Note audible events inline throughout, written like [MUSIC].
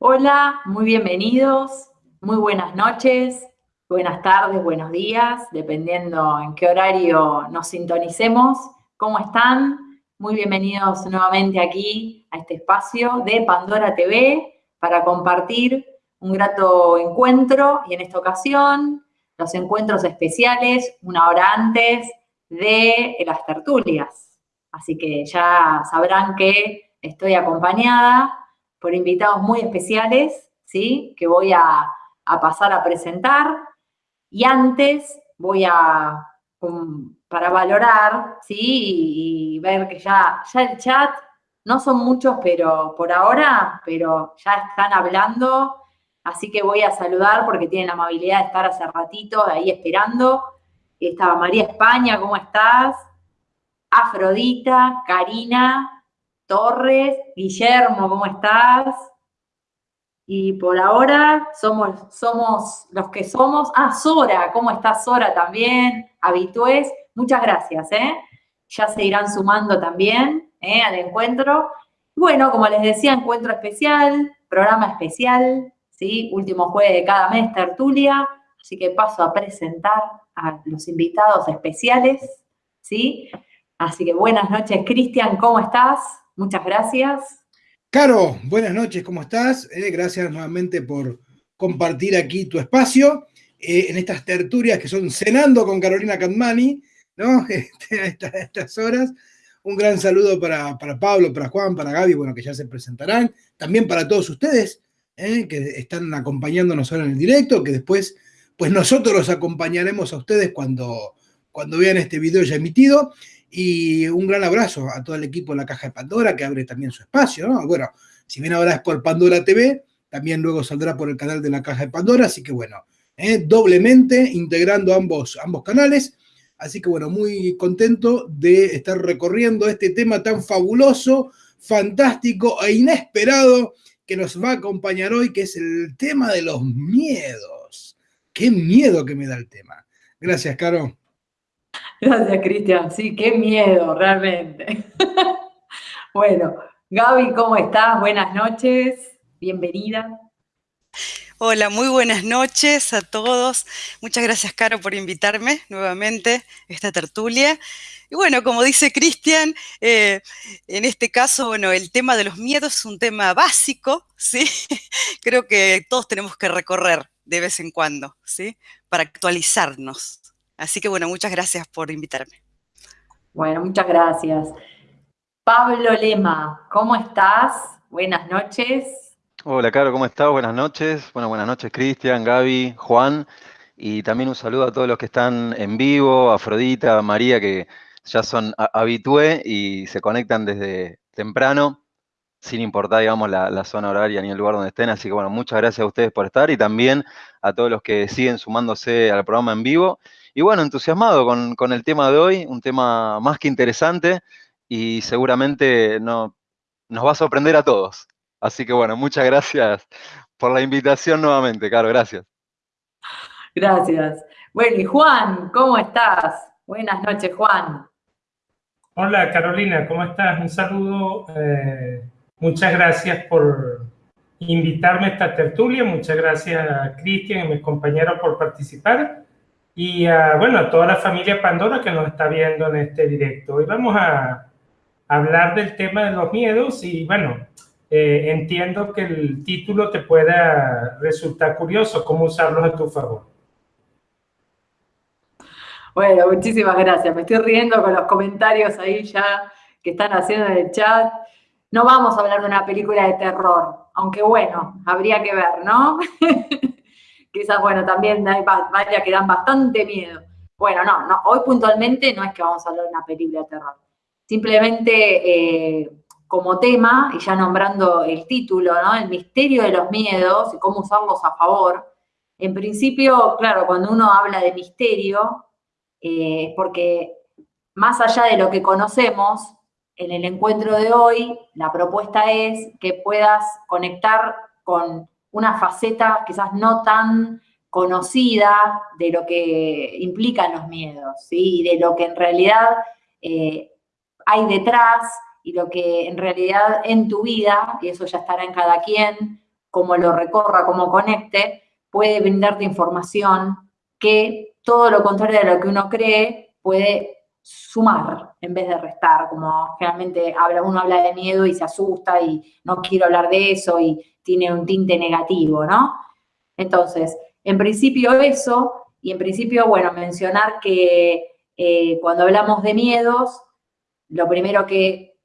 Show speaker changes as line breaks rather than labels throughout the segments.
Hola, muy bienvenidos, muy buenas noches, buenas tardes, buenos días, dependiendo en qué horario nos sintonicemos. ¿Cómo están? Muy bienvenidos nuevamente aquí a este espacio de Pandora TV para compartir un grato encuentro y en esta ocasión los encuentros especiales una hora antes de las tertulias. Así que ya sabrán que estoy acompañada por invitados muy especiales, ¿sí? Que voy a, pasar a presentar. Y antes voy a, para valorar, ¿sí? Y, ver que ya, ya el chat, no son muchos, pero por ahora, pero ya están hablando, así que voy a saludar porque tienen la amabilidad de estar hace ratito ahí esperando. Estaba María España, ¿cómo estás? Afrodita, Karina, Torres, Guillermo, ¿cómo estás? Y por ahora somos, somos los que somos. Ah, Sora, ¿cómo estás Sora también? Habitués, muchas gracias, ¿eh? Ya se irán sumando también ¿eh? al encuentro. Bueno, como les decía, encuentro especial, programa especial, ¿sí? Último jueves de cada mes, tertulia. Así que paso a presentar a los invitados especiales, ¿sí? Así que buenas noches, Cristian, ¿cómo estás? Muchas gracias.
Caro, buenas noches, ¿cómo estás? Eh, gracias nuevamente por compartir aquí tu espacio eh, en estas tertulias que son cenando con Carolina Cadmani, ¿no? [LAUGHS] Este, a estas horas. Un gran saludo para, Pablo, para Juan, para Gaby, bueno, que ya se presentarán. También para todos ustedes eh, que están acompañándonos ahora en el directo, que después, pues nosotros los acompañaremos a ustedes cuando, cuando vean este video ya emitido. Y un gran abrazo a todo el equipo de la Caja de Pandora que abre también su espacio, ¿no? Bueno, si bien ahora es por Pandora TV, también luego saldrá por el canal de la Caja de Pandora, así que bueno, ¿eh? doblemente integrando ambos, ambos canales. Así que bueno, muy contento de estar recorriendo este tema tan fabuloso, fantástico e inesperado que nos va a acompañar hoy, que es el tema de los miedos. Qué miedo que me da el tema. Gracias, Caro. [LAUGHS]
Gracias, Cristian. Sí, qué miedo, realmente. [LAUGHS] bueno, Gaby, ¿cómo estás? Buenas noches. Bienvenida.
Hola, muy buenas noches a todos. Muchas gracias, Caro, por invitarme nuevamente a esta tertulia. Y bueno, como dice Cristian, eh, en este caso, bueno, el tema de los miedos es un tema básico, ¿sí? [LAUGHS] Creo que todos tenemos que recorrer de vez en cuando, ¿sí? Para actualizarnos. Así que bueno, muchas gracias por invitarme.
Bueno, muchas gracias. Pablo Lema, ¿cómo estás? Buenas noches.
Hola, Caro, ¿cómo estás? Buenas noches. Bueno, buenas noches, Cristian, Gaby, Juan. Y también un saludo a todos los que están en vivo, Afrodita, María, que ya son habitué y se conectan desde temprano, sin importar, digamos, la, la, zona horaria ni el lugar donde estén. Así que, bueno, muchas gracias a ustedes por estar y también a todos los que siguen sumándose al programa en vivo. Y bueno, entusiasmado con, el tema de hoy, un tema más que interesante y seguramente no, nos va a sorprender a todos. Así que bueno, muchas gracias por la invitación nuevamente, Caro, gracias.
Gracias. Bueno, y Juan, ¿cómo estás? Buenas noches, Juan.
Hola, Carolina, ¿cómo estás? Un saludo. Eh, muchas gracias por invitarme a esta tertulia. Muchas gracias a Cristian y mis compañeros por participar y bueno, a toda la familia Pandora que nos está viendo en este directo. Hoy vamos a hablar del tema de los miedos y bueno, eh, entiendo que el título te pueda resultar curioso, cómo usarlos a tu favor.
Bueno, muchísimas gracias. Me estoy riendo con los comentarios ahí ya que están haciendo en el chat. No vamos a hablar de una película de terror, aunque bueno, habría que ver, ¿no? [LAUGHS] quizás, bueno, también hay varias que dan bastante miedo. Bueno, no, no, hoy puntualmente no es que vamos a hablar de una película de terror. Simplemente eh, como tema, y ya nombrando el título, ¿no? El misterio de los miedos y cómo usarlos a favor. En principio, claro, cuando uno habla de misterio, eh, porque más allá de lo que conocemos, en el encuentro de hoy, la propuesta es que puedas conectar con una faceta quizás no tan conocida de lo que implican los miedos, y de lo que en realidad eh, hay detrás y lo que en realidad en tu vida, y eso ya estará en cada quien, como lo recorra, como conecte, puede brindarte información que todo lo contrario de lo que uno cree puede sumar en vez de restar, como generalmente uno habla de miedo y se asusta y no quiero hablar de eso y tiene un tinte negativo, ¿no? Entonces, en principio eso, y en principio, bueno, mencionar que eh, cuando hablamos de miedos, lo primero que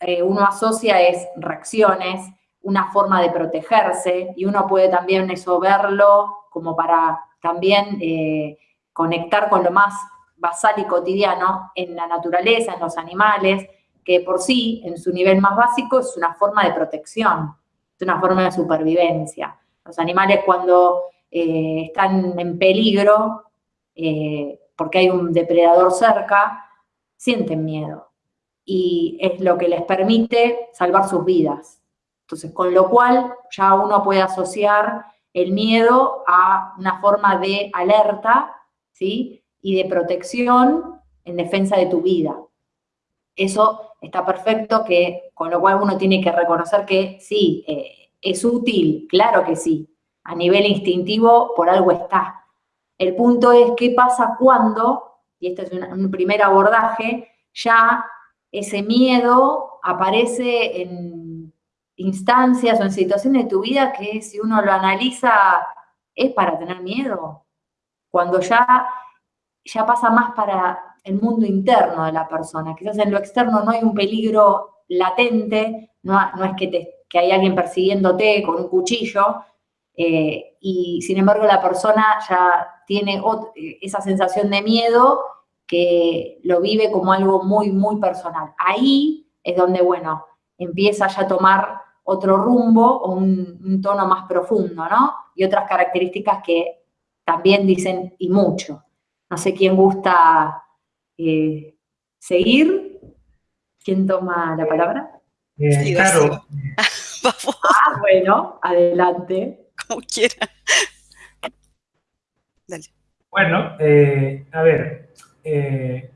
eh, uno asocia es reacciones, una forma de protegerse, y uno puede también eso verlo como para también eh, conectar con lo más basal y cotidiano en la naturaleza, en los animales, que por sí, en su nivel más básico, es una forma de protección, es una forma de supervivencia. Los animales cuando eh, están en peligro, eh, porque hay un depredador cerca, sienten miedo. Y es lo que les permite salvar sus vidas. Entonces, con lo cual ya uno puede asociar el miedo a una forma de alerta, ¿sí? Y de protección en defensa de tu vida. Eso está perfecto, que, con lo cual uno tiene que reconocer que sí, eh, es útil, claro que sí, a nivel instintivo por algo está. El punto es qué pasa cuando, y este es un, primer abordaje, ya ese miedo aparece en instancias o en situaciones de tu vida que si uno lo analiza es para tener miedo. Cuando ya, ya pasa más para el mundo interno de la persona. Quizás en lo externo no hay un peligro latente, no, no es que, te, que hay alguien persiguiéndote con un cuchillo, eh, y sin embargo la persona ya tiene esa sensación de miedo que lo vive como algo muy, muy personal. Ahí es donde, bueno, empieza ya a tomar otro rumbo o un, tono más profundo, ¿no? Y otras características que también dicen y mucho. No sé quién gusta eh, seguir. ¿Quién toma la palabra?
Eh, claro. [LAUGHS]
ah, bueno, adelante.
como quiera.
Bueno, eh, a ver, eh,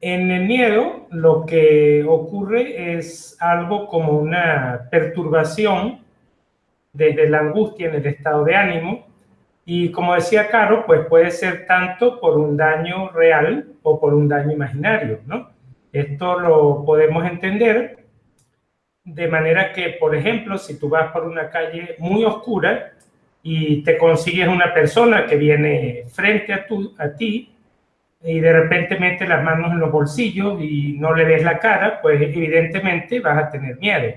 en el miedo lo que ocurre es algo como una perturbación desde la angustia en el estado de ánimo y como decía Caro, pues puede ser tanto por un daño real o por un daño imaginario, ¿no? Esto lo podemos entender de manera que, por ejemplo, si tú vas por una calle muy oscura y te consigues una persona que viene frente a, tu, a ti y de repente mete las manos en los bolsillos y no le ves la cara, pues evidentemente vas a tener miedo.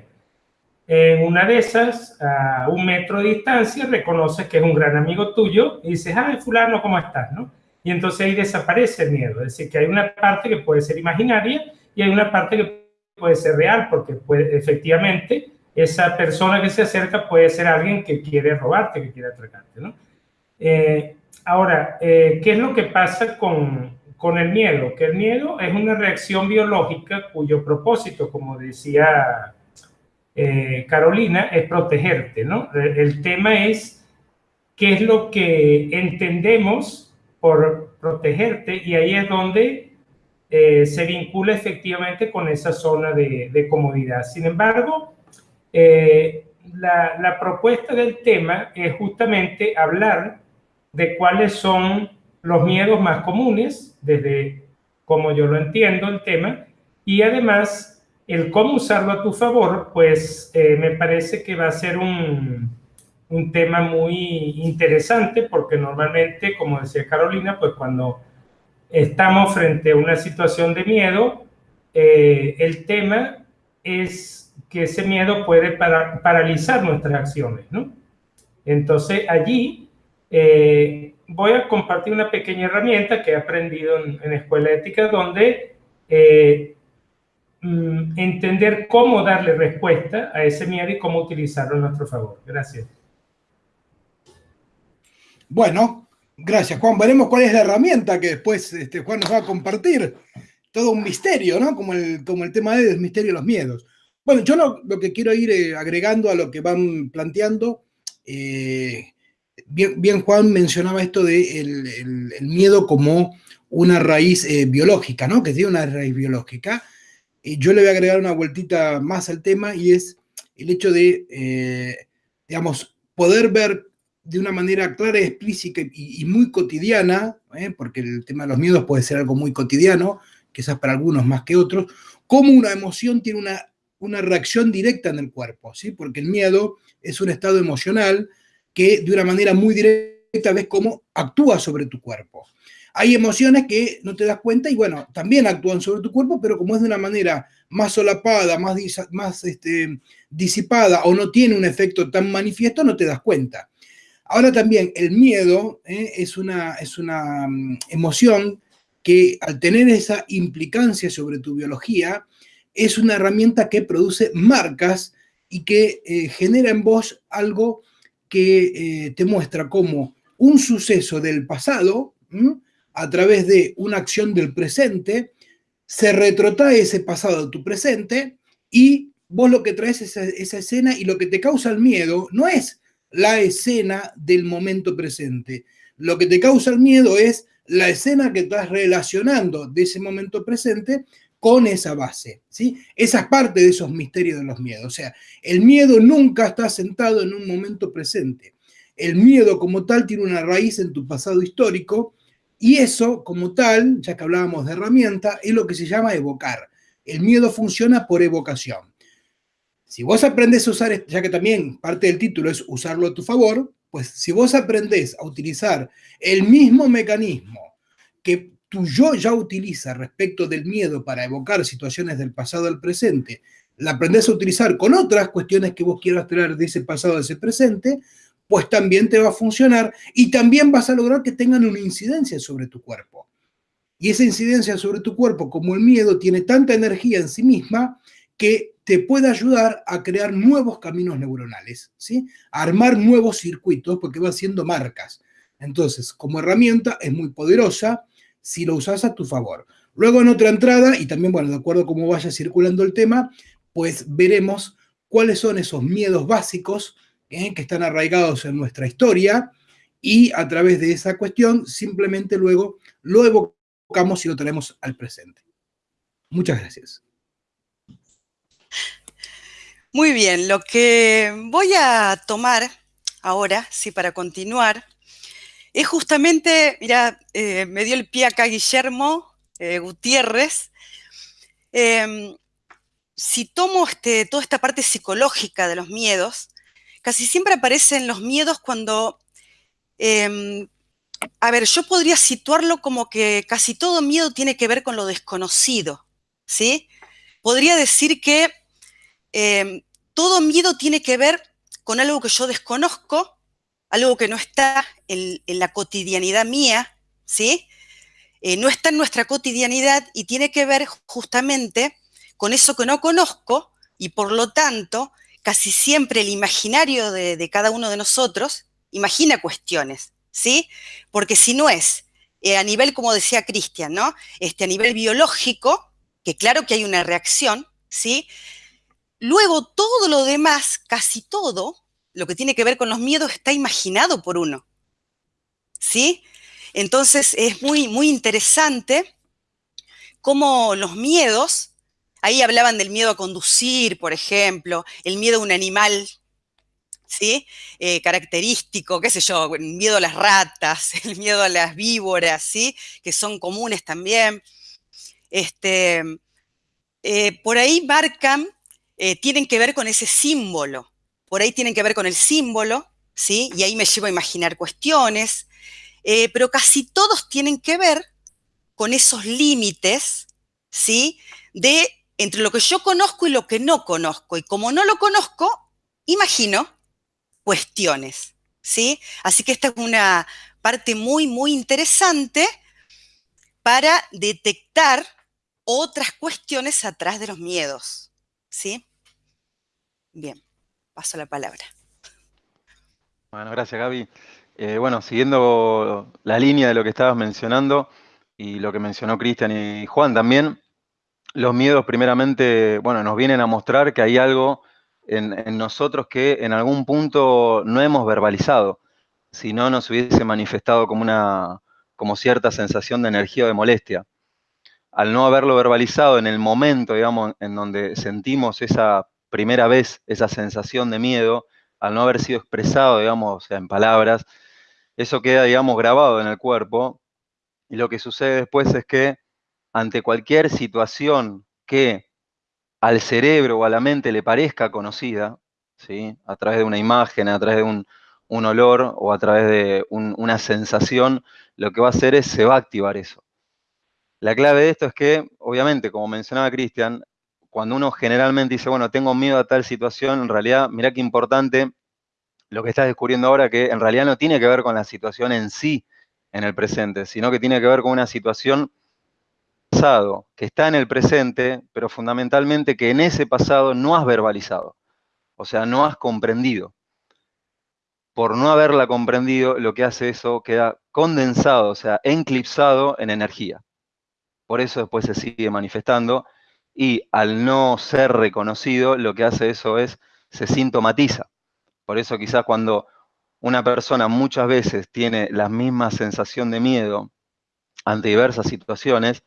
En una de esas, a un metro de distancia, reconoces que es un gran amigo tuyo y dices, ay, fulano, ¿cómo estás? ¿no? Y entonces ahí desaparece el miedo. Es decir, que hay una parte que puede ser imaginaria y hay una parte que puede ser real, porque puede, efectivamente esa persona que se acerca puede ser alguien que quiere robarte, que quiere atracarte, ¿no? Eh, ahora, eh, ¿qué es lo que pasa con, con el miedo? Que el miedo es una reacción biológica cuyo propósito, como decía eh, Carolina, es protegerte, ¿no? El tema es qué es lo que entendemos por protegerte y ahí es donde eh, se vincula efectivamente con esa zona de, comodidad. Sin embargo, eh, la, propuesta del tema es justamente hablar de cuáles son los miedos más comunes, desde como yo lo entiendo el tema, y además el cómo usarlo a tu favor, pues eh, me parece que va a ser un, un tema muy interesante porque normalmente, como decía Carolina, pues cuando estamos frente a una situación de miedo, eh, el tema es que ese miedo puede paralizar nuestras acciones, ¿no? Entonces allí eh, voy a compartir una pequeña herramienta que he aprendido en, en Escuela Ética donde eh, mm, entender cómo darle respuesta a ese miedo y cómo utilizarlo a nuestro favor. Gracias.
Bueno, Gracias, Juan. Veremos cuál es la herramienta que después este, Juan nos va a compartir. Todo un misterio, ¿no? Como el, como el tema de misterio de los miedos. Bueno, yo lo, que quiero ir eh, agregando a lo que van planteando, eh, bien, Juan mencionaba esto de el, miedo como una raíz eh, biológica, ¿no? Que tiene una raíz biológica. yo le voy a agregar una vueltita más al tema y es el hecho de digamos, poder ver de una manera clara, explícita y, muy cotidiana, ¿eh? porque el tema de los miedos puede ser algo muy cotidiano, quizás para algunos más que otros, cómo una emoción tiene una, una reacción directa en el cuerpo, ¿sí? porque el miedo es un estado emocional que de una manera muy directa ves cómo actúa sobre tu cuerpo. Hay emociones que no te das cuenta y bueno, también actúan sobre tu cuerpo, pero como es de una manera más solapada, más, más este, disipada o no tiene un efecto tan manifiesto, no te das cuenta. Ahora también el miedo ¿eh? es, una, es una mm, emoción que al tener esa implicancia sobre tu biología, es una herramienta que produce marcas y que eh, genera en vos algo que eh, te muestra cómo un suceso del pasado, a través de una acción del presente, se retrotrae ese pasado a tu presente y vos lo que traes es esa, esa escena y lo que te causa el miedo no es la escena del momento presente. Lo que te causa el miedo es la escena que estás relacionando de ese momento presente con esa base, ¿sí? Esa es parte de esos misterios de los miedos. O sea, el miedo nunca está sentado en un momento presente. El miedo como tal tiene una raíz en tu pasado histórico y eso como tal, ya que hablábamos de herramienta, es lo que se llama evocar. El miedo funciona por evocación. Si vos aprendes a usar, ya que también parte del título es usarlo a tu favor, pues si vos aprendés a utilizar el mismo mecanismo que tu yo ya utiliza respecto del miedo para evocar situaciones del pasado al presente, la aprendés a utilizar con otras cuestiones que vos quieras traer de ese pasado a ese presente, pues también te va a funcionar y también vas a lograr que tengan una incidencia sobre tu cuerpo. Y esa incidencia sobre tu cuerpo, como el miedo, tiene tanta energía en sí misma que te puede ayudar a crear nuevos caminos neuronales, ¿sí? A armar nuevos circuitos porque va haciendo marcas. Entonces, como herramienta es muy poderosa si lo usas a tu favor. Luego en otra entrada, y también, bueno, de acuerdo a cómo vaya circulando el tema, pues veremos cuáles son esos miedos básicos ¿eh? que están arraigados en nuestra historia y a través de esa cuestión simplemente luego lo evocamos y lo traemos al presente. Muchas gracias.
Muy bien, lo que voy a tomar ahora, sí, para continuar, es justamente, mira, eh, me dio el pie acá Guillermo eh, Gutiérrez. Em, si tomo este, toda esta parte psicológica de los miedos, casi siempre aparecen los miedos cuando, em, a ver, yo podría situarlo como que casi todo miedo tiene que ver con lo desconocido, ¿sí? Podría decir que Em, todo miedo tiene que ver con algo que yo desconozco, algo que no está en, la cotidianidad mía, ¿sí? Eh, no está en nuestra cotidianidad y tiene que ver justamente con eso que no conozco y por lo tanto casi siempre el imaginario de, cada uno de nosotros imagina cuestiones, ¿sí? Porque si no es eh, a nivel, como decía Cristian, ¿no? Este, a nivel biológico, que claro que hay una reacción, ¿sí? Luego todo lo demás, casi todo, lo que tiene que ver con los miedos está imaginado por uno. ¿Sí? Entonces es muy, muy interesante cómo los miedos, ahí hablaban del miedo a conducir, por ejemplo, el miedo a un animal, ¿sí? Eh, característico, qué sé yo, el miedo a las ratas, [LAUGHS] el miedo a las víboras, ¿sí? Que son comunes también. Este, eh, por ahí marcan eh, tienen que ver con ese símbolo. Por ahí tienen que ver con el símbolo, ¿sí? Y ahí me llevo a imaginar cuestiones, eh, pero casi todos tienen que ver con esos límites, ¿sí? De entre lo que yo conozco y lo que no conozco. Y como no lo conozco, imagino cuestiones, ¿sí? Así que esta es una parte muy, muy interesante para detectar otras cuestiones atrás de los miedos, ¿sí? Bien, paso la palabra.
Bueno, gracias Gaby. Eh, bueno, siguiendo la línea de lo que estabas mencionando y lo que mencionó Cristian y Juan también, los miedos primeramente, bueno, nos vienen a mostrar que hay algo en, nosotros que en algún punto no hemos verbalizado, si no nos hubiese manifestado como una, como cierta sensación de energía o de molestia. Al no haberlo verbalizado en el momento, digamos, en donde sentimos esa primera vez esa sensación de miedo, al no haber sido expresado, digamos, en palabras, eso queda, digamos, grabado en el cuerpo. Y lo que sucede después es que ante cualquier situación que al cerebro o a la mente le parezca conocida, ¿sí? a través de una imagen, a través de un, olor o a través de una sensación, lo que va a hacer es se va a activar eso. La clave de esto es que, obviamente, como mencionaba Cristian, cuando uno generalmente dice, bueno, tengo miedo a tal situación, en realidad, mira qué importante lo que estás descubriendo ahora, que en realidad no tiene que ver con la situación en sí, en el presente, sino que tiene que ver con una situación pasado que está en el presente, pero fundamentalmente que en ese pasado no has verbalizado, o sea, no has comprendido. Por no haberla comprendido, lo que hace eso queda condensado, o sea, enclipsado en energía. Por eso después se sigue manifestando y al no ser reconocido, lo que hace eso es, se sintomatiza. Por eso quizás cuando una persona muchas veces tiene la misma sensación de miedo ante diversas situaciones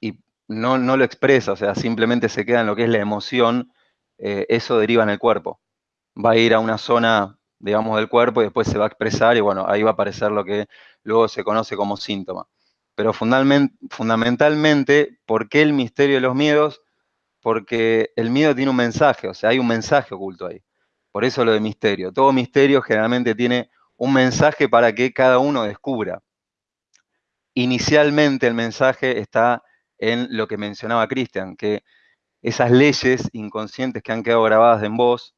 y no, no lo expresa, o sea, simplemente se queda en lo que es la emoción, eh, eso deriva en el cuerpo. Va a ir a una zona, digamos, del cuerpo y después se va a expresar y bueno, ahí va a aparecer lo que luego se conoce como síntoma. Pero fundamentalmente, ¿por qué el misterio de los miedos? Porque el miedo tiene un mensaje, o sea, hay un mensaje oculto ahí. Por eso lo de misterio. Todo misterio generalmente tiene un mensaje para que cada uno descubra. Inicialmente el mensaje está en lo que mencionaba Cristian, que esas leyes inconscientes que han quedado grabadas en vos,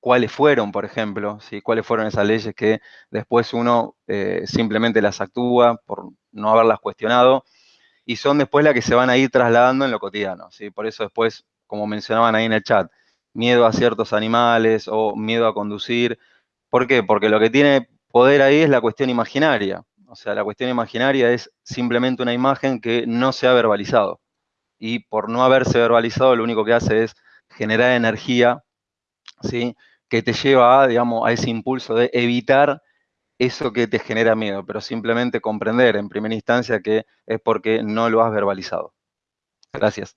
cuáles fueron, por ejemplo, cuáles fueron esas leyes que después uno eh, simplemente las actúa por no haberlas cuestionado, y son después las que se van a ir trasladando en lo cotidiano. ¿sí? Por eso después, como mencionaban ahí en el chat, miedo a ciertos animales o miedo a conducir. ¿Por qué? Porque lo que tiene poder ahí es la cuestión imaginaria. O sea, la cuestión imaginaria es simplemente una imagen que no se ha verbalizado. Y por no haberse verbalizado, lo único que hace es generar energía, ¿sí? Que te lleva a, digamos, a ese impulso de evitar eso que te genera miedo, pero simplemente comprender en primera instancia que es porque no lo has verbalizado. Gracias.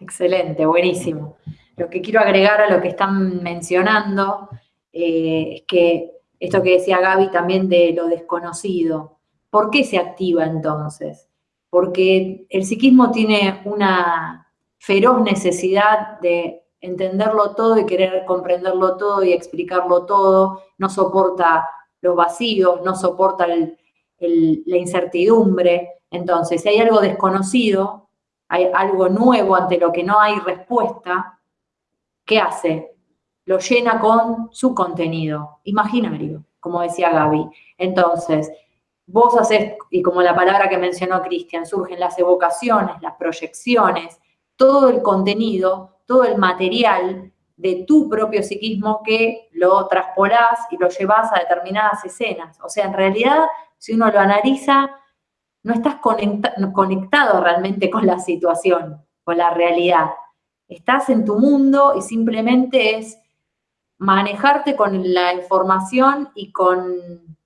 Excelente, buenísimo. Lo que quiero agregar a lo que están mencionando eh, es que esto que decía Gaby también de lo desconocido, ¿por qué se activa entonces? Porque el psiquismo tiene una feroz necesidad de entenderlo todo y querer comprenderlo todo y explicarlo todo, no soporta los vacíos, no soporta la incertidumbre. Entonces, si hay algo desconocido, hay algo nuevo ante lo que no hay respuesta, ¿qué hace? Lo llena con su contenido imaginario, como decía Gaby. Entonces, vos haces, y como la palabra que mencionó Cristian, surgen las evocaciones, las proyecciones, todo el contenido, todo el material de tu propio psiquismo que lo traspolás y lo llevas a determinadas escenas. O sea, en realidad, si uno lo analiza, no estás conectado realmente con la situación, con la realidad. Estás en tu mundo y simplemente es manejarte con la información y con,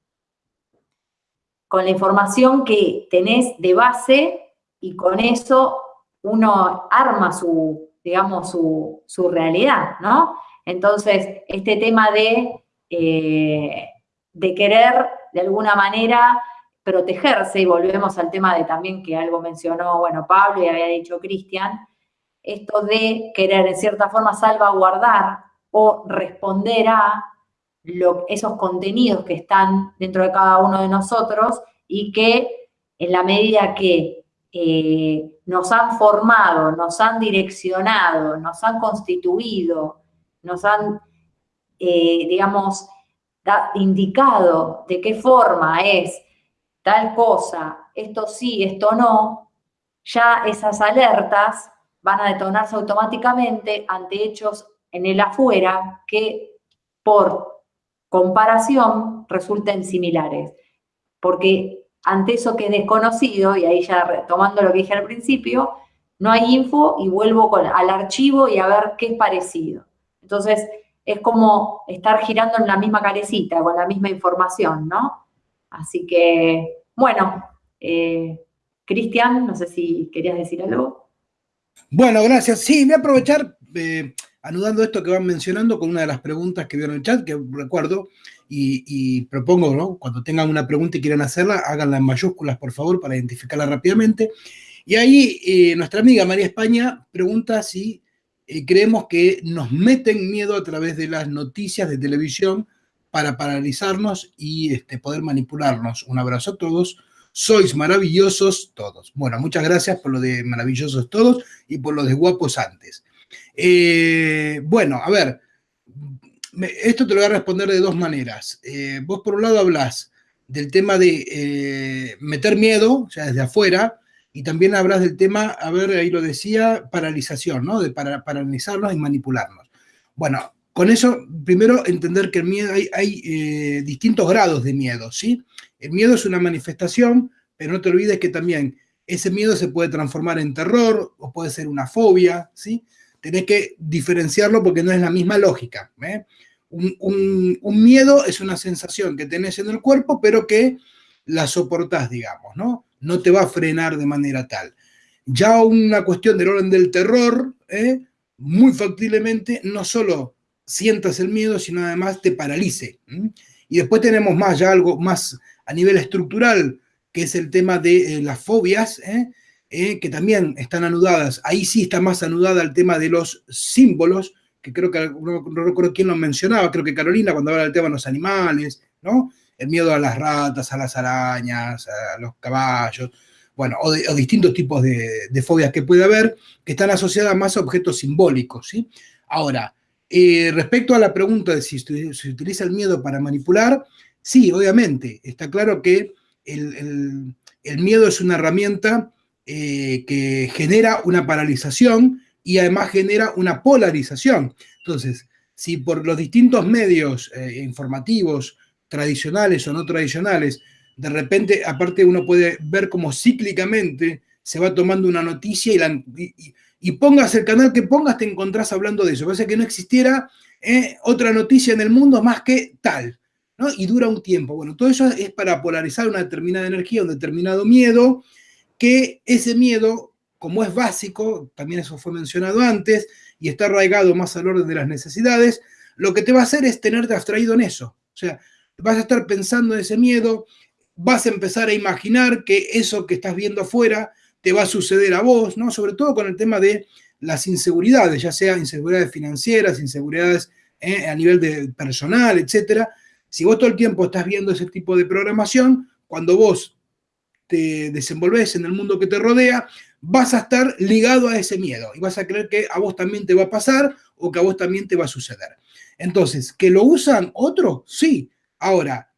con la información que tenés de base y con eso uno arma su, digamos, su, realidad, ¿no? Entonces, este tema de, eh, de querer, de alguna manera, protegerse, y volvemos al tema de también que algo mencionó, bueno, Pablo y había dicho Cristian, esto de querer en cierta forma salvaguardar o responder a esos contenidos que están dentro de cada uno de nosotros y que en la medida que eh, nos han formado, nos han direccionado, nos han constituido, nos han, eh, digamos, indicado de qué forma es tal cosa, esto sí, esto no, ya esas alertas van a detonarse automáticamente ante hechos en el afuera que por comparación resulten similares. Porque ante eso que es desconocido, y ahí ya retomando lo que dije al principio, no hay info y vuelvo al archivo y a ver qué es parecido. Entonces, es como estar girando en la misma carecita, con la misma información, ¿no? Así que, bueno, eh, Cristian, no sé si querías decir algo.
Bueno, gracias. Sí, voy a aprovechar, eh, anudando esto que van mencionando con una de las preguntas que vieron en el chat, que recuerdo, y, propongo, ¿no? Cuando tengan una pregunta y quieran hacerla, háganla en mayúsculas, por favor, para identificarla rápidamente. Y ahí eh, nuestra amiga María España pregunta si eh, creemos que nos meten miedo a través de las noticias de televisión para paralizarnos y este, poder manipularnos. Un abrazo a todos. Sois maravillosos todos. Bueno, muchas gracias por lo de maravillosos todos y por lo de guapos antes. Eh, bueno, a ver, esto te lo voy a responder de dos maneras. Eh, vos por un lado hablas del tema de eh, meter miedo, o sea, desde afuera, y también hablas del tema, a ver, ahí lo decía, paralización, ¿no? De para, paralizarnos y manipularnos. Bueno, con eso, primero entender que el miedo, hay, eh, distintos grados de miedo, ¿sí? El miedo es una manifestación, pero no te olvides que también ese miedo se puede transformar en terror o puede ser una fobia, ¿sí? Tenés que diferenciarlo porque no es la misma lógica. ¿eh? Un, miedo es una sensación que tenés en el cuerpo, pero que la soportás, digamos, ¿no? No te va a frenar de manera tal. Ya una cuestión del orden del terror, ¿eh? muy factiblemente, no solo sientas el miedo, sino además te paralice. Y después tenemos más, ya algo más a nivel estructural, que es el tema de eh, las fobias, ¿eh? Que también están anudadas. Ahí sí está más anudada el tema de los símbolos, que creo que no, recuerdo quién lo mencionaba, creo que Carolina cuando habla del tema de los animales, ¿no? El miedo a las ratas, a las arañas, a los caballos, bueno, o, distintos tipos de, fobias que puede haber, que están asociadas más a objetos simbólicos, ¿sí? Ahora, eh, respecto a la pregunta de si se utiliza el miedo para manipular, sí, obviamente, está claro que el miedo es una herramienta eh, que genera una paralización y además genera una polarización. Entonces, si por los distintos medios eh, informativos, tradicionales o no tradicionales, de repente, aparte uno puede ver cómo cíclicamente se va tomando una noticia y, pongas el canal que pongas, te encontrás hablando de eso. Parece que no existiera eh, otra noticia en el mundo más que tal, ¿no? Y dura un tiempo. Bueno, todo eso es para polarizar una determinada energía, un determinado miedo, que ese miedo, como es básico, también eso fue mencionado antes, y está arraigado más al orden de las necesidades, lo que te va a hacer es tenerte abstraído en eso. O sea, vas a estar pensando en ese miedo, vas a empezar a imaginar que eso que estás viendo afuera te va a suceder a vos, ¿no? Sobre todo con el tema de las inseguridades, ya sea inseguridades financieras, inseguridades eh, a nivel de personal, etcétera. Si vos todo el tiempo estás viendo ese tipo de programación, cuando vos te desenvolves en el mundo que te rodea, vas a estar ligado a ese miedo y vas a creer que a vos también te va a pasar o que a vos también te va a suceder. Entonces, ¿que lo usan otro? Sí. Ahora,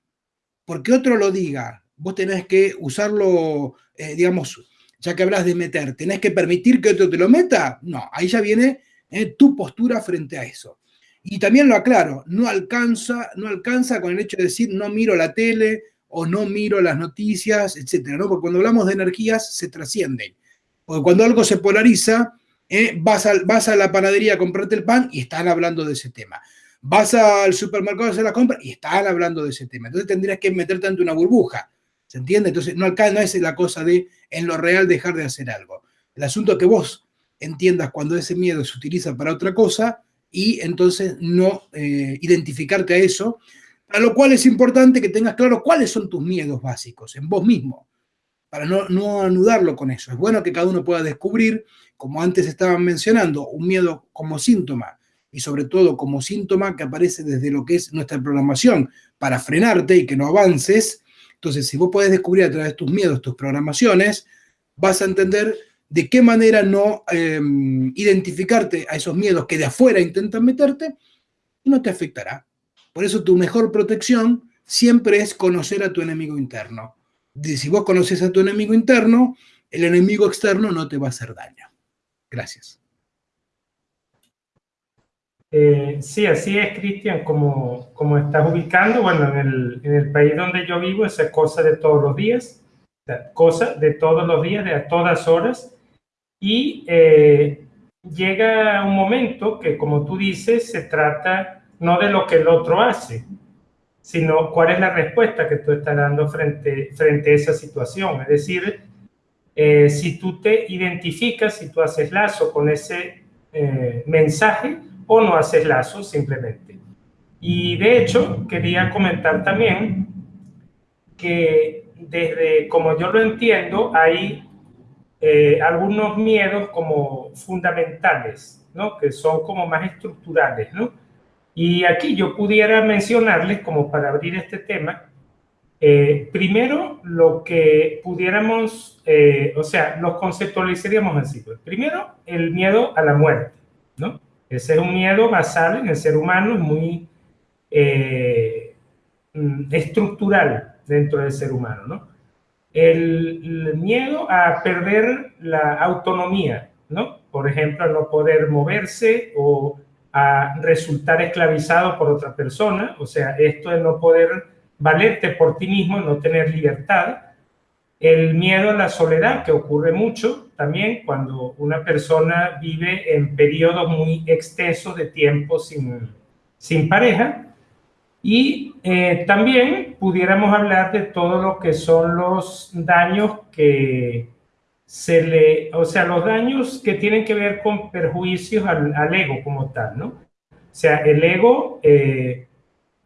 porque otro lo diga, vos tenés que usarlo, eh, digamos, ya que hablas de meter, ¿tenés que permitir que otro te lo meta? No, ahí ya viene eh, tu postura frente a eso. Y también lo aclaro, no alcanza, no alcanza con el hecho de decir no miro la tele, o no miro las noticias, etcétera, ¿no? Porque cuando hablamos de energías se trascienden. Porque cuando algo se polariza, eh, vas, a, vas a la panadería a comprarte el pan y están hablando de ese tema. Vas al supermercado a hacer la compra y están hablando de ese tema. Entonces tendrías que meterte ante una burbuja. ¿Se entiende? Entonces no, acá no es la cosa de en lo real dejar de hacer algo. El asunto es que vos entiendas cuando ese miedo se utiliza para otra cosa y entonces no eh, identificarte a eso a lo cual es importante que tengas claro cuáles son tus miedos básicos en vos mismo, para no, no anudarlo con eso. Es bueno que cada uno pueda descubrir, como antes estaban mencionando, un miedo como síntoma y sobre todo como síntoma que aparece desde lo que es nuestra programación para frenarte y que no avances. Entonces, si vos podés descubrir a través de tus miedos, tus programaciones, vas a entender de qué manera no em, identificarte a esos miedos que de afuera intentan meterte y no te afectará. Por eso tu mejor protección siempre es conocer a tu enemigo interno. si vos conoces a tu enemigo interno, el enemigo externo no te va a hacer daño. Gracias.
Eh, sí, así es, Cristian, como, como estás ubicando. Bueno, en el, país donde yo vivo, esa es cosa de todos los días, cosa de todos los días, de a todas horas. Y eh, llega un momento que, como tú dices, se trata no de lo que el otro hace, sino cuál es la respuesta que tú estás dando frente, frente a esa situación. Es decir, eh, si tú te identificas, si tú haces lazo con ese eh, mensaje o no haces lazos simplemente. Y de hecho, quería comentar también que desde como yo lo entiendo, hay eh, algunos miedos como fundamentales, ¿no? que son como más estructurales. ¿no? Y aquí yo pudiera mencionarles, como para abrir este tema, eh, primero lo que pudiéramos, eh, o sea, los conceptualizaríamos así. Pues. Primero, el miedo a la muerte, ¿no? Ese es un miedo basal en el ser humano, muy mm, estructural dentro del ser humano, ¿no? el, miedo a perder la autonomía, ¿no? Por ejemplo, a no poder moverse o a resultar esclavizado por otra persona, o sea, esto de no poder valerte por ti mismo, no tener libertad. El miedo a la soledad, que ocurre mucho también cuando una persona vive en periodos muy extensos de tiempo sin, sin pareja. Y eh, también pudiéramos hablar de todo lo que son los daños que se le, o sea, los daños que tienen que ver con perjuicios al, ego como tal, ¿no? O sea, el ego eh,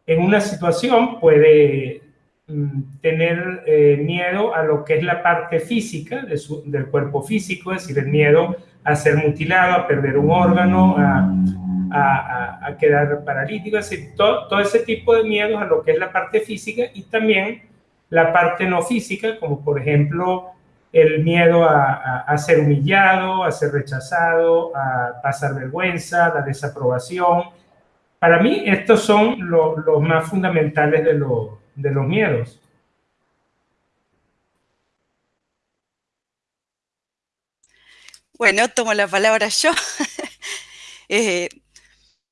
en una situación puede mm, tener eh, miedo a lo que es la parte física de del cuerpo físico, es decir, el miedo a ser mutilado, a perder un órgano, a, a, quedar paralítico, es decir, todo, ese tipo de miedos a lo que es la parte física y también la parte no física, como por ejemplo el miedo a, ser humillado, a ser rechazado, a pasar vergüenza, la desaprobación. Para mí estos son los más fundamentales de, los miedos.
Bueno, tomo la palabra yo. [LAUGHS] eh,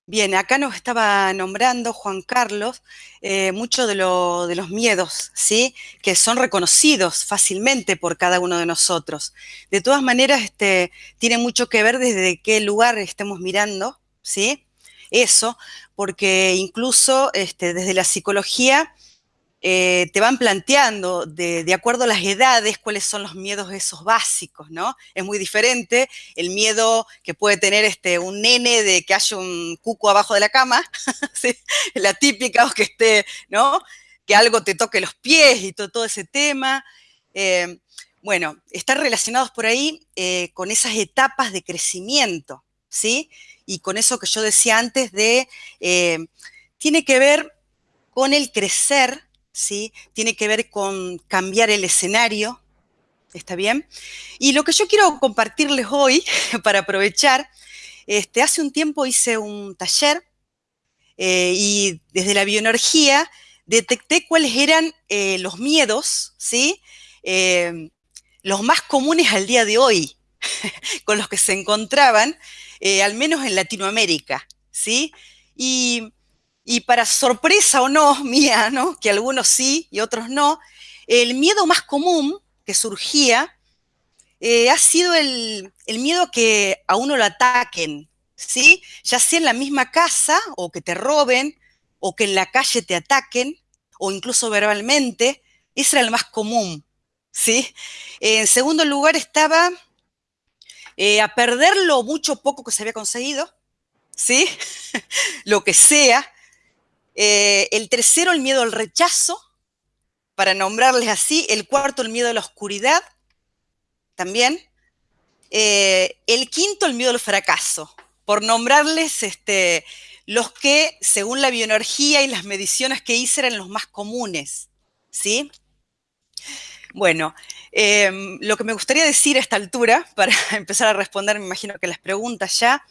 Bien, acá nos estaba nombrando Juan Carlos eh, muchos de, los miedos, ¿sí? Que son reconocidos fácilmente por cada uno de nosotros. De todas maneras, este, tiene mucho que ver desde qué lugar estemos mirando, ¿sí? Eso, porque incluso este, desde la psicología eh, te van planteando de, acuerdo a las edades cuáles son los miedos esos básicos, ¿no? Es muy diferente el miedo que puede tener este, un nene de que haya un cuco abajo de la cama, [LAUGHS] la típica, o que esté, ¿no? Que algo te toque los pies y todo, ese tema. Eh, bueno, están relacionados por ahí eh, con esas etapas de crecimiento, ¿sí? Y con eso que yo decía antes de, tiene que ver con el crecer ¿sí? Tiene que ver con cambiar el escenario, ¿está bien? Y lo que yo quiero compartirles hoy, [LAUGHS] para aprovechar, este, hace un tiempo hice un taller eh, y desde la bioenergía detecté cuáles eran eh, los miedos, ¿sí? Eh, los más comunes al día de hoy, [LAUGHS] con los que se encontraban, al menos en Latinoamérica, ¿sí? Y y para sorpresa o no [LAUGHS] mía, ¿no? que algunos sí y otros no, el miedo más común que surgía eh, ha sido el, miedo que a uno lo ataquen, ¿sí? Ya sea en la misma casa o que te roben o que en la calle te ataquen o incluso verbalmente, ese era el más común, ¿sí? En segundo lugar estaba eh, a perder lo mucho poco que se había conseguido, ¿sí? [LAUGHS] lo que sea, eh, el tercero, el miedo al rechazo, para nombrarles así. El cuarto, el miedo a la oscuridad, también. Eh, el quinto, el miedo al fracaso, por nombrarles este, los que, según la bioenergía y las mediciones que hice, eran los más comunes. ¿Sí? Bueno, em, lo que me gustaría decir a esta altura, [LAUGHS] para empezar a responder, me imagino que las preguntas ya,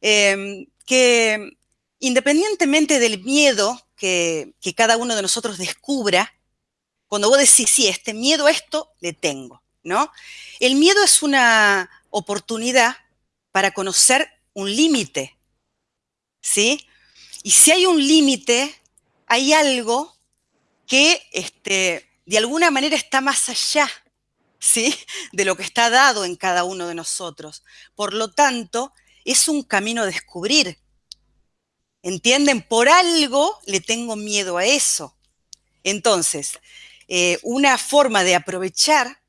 em, que independientemente del miedo que, cada uno de nosotros descubra, cuando vos decís, sí, este miedo a esto le tengo, ¿no? El miedo es una oportunidad para conocer un límite, ¿sí? Y si hay un límite, hay algo que este, de alguna manera está más allá, ¿sí? De lo que está dado en cada uno de nosotros. Por lo tanto, es un camino a descubrir. ¿Entienden? Por algo le tengo miedo a eso. Entonces, eh, una forma de aprovechar